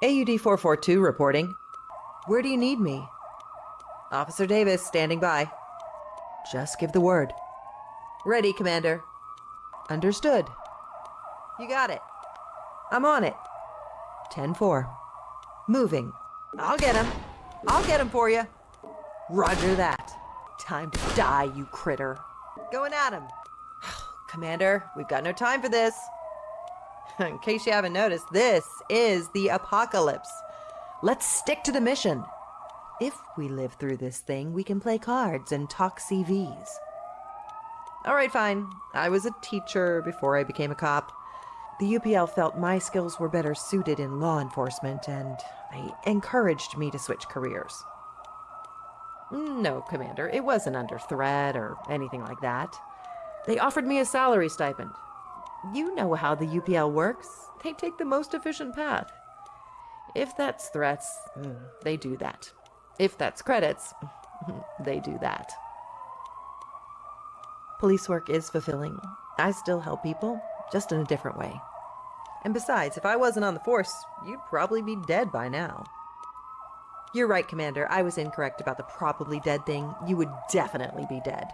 AUD 442 reporting. Where do you need me? Officer Davis, standing by. Just give the word. Ready, Commander. Understood. You got it. I'm on it. 10 4. Moving. I'll get him. I'll get him for you. Roger that. Time to die, you critter. Going at him. Commander, we've got no time for this. In case you haven't noticed, this is the apocalypse. Let's stick to the mission. If we live through this thing, we can play cards and talk CVs. All right, fine. I was a teacher before I became a cop. The UPL felt my skills were better suited in law enforcement, and they encouraged me to switch careers. No, Commander, it wasn't under threat or anything like that. They offered me a salary stipend. You know how the UPL works. They take the most efficient path. If that's threats, they do that. If that's credits, they do that. Police work is fulfilling. I still help people, just in a different way. And besides, if I wasn't on the force, you'd probably be dead by now. You're right, Commander. I was incorrect about the probably dead thing. You would definitely be dead.